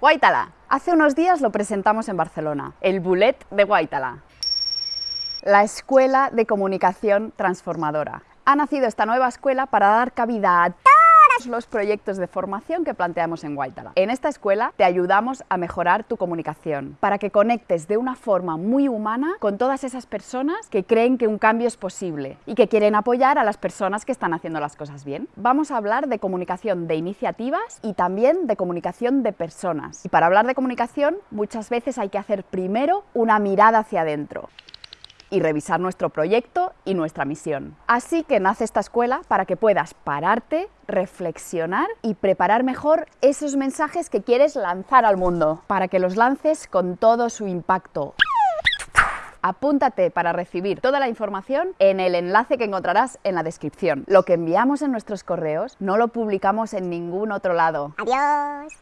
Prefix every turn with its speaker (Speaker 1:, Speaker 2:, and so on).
Speaker 1: Guaitala. Hace unos días lo presentamos en Barcelona, el Bullet de Guaitala. La Escuela de Comunicación Transformadora. Ha nacido esta nueva escuela para dar cabida a los proyectos de formación que planteamos en Guaitala. En esta escuela te ayudamos a mejorar tu comunicación para que conectes de una forma muy humana con todas esas personas que creen que un cambio es posible y que quieren apoyar a las personas que están haciendo las cosas bien. Vamos a hablar de comunicación de iniciativas y también de comunicación de personas. Y para hablar de comunicación muchas veces hay que hacer primero una mirada hacia adentro y revisar nuestro proyecto y nuestra misión. Así que nace esta escuela para que puedas pararte, reflexionar y preparar mejor esos mensajes que quieres lanzar al mundo, para que los lances con todo su impacto. Apúntate para recibir toda la información en el enlace que encontrarás en la descripción. Lo que enviamos en nuestros correos no lo publicamos en ningún otro lado.
Speaker 2: Adiós.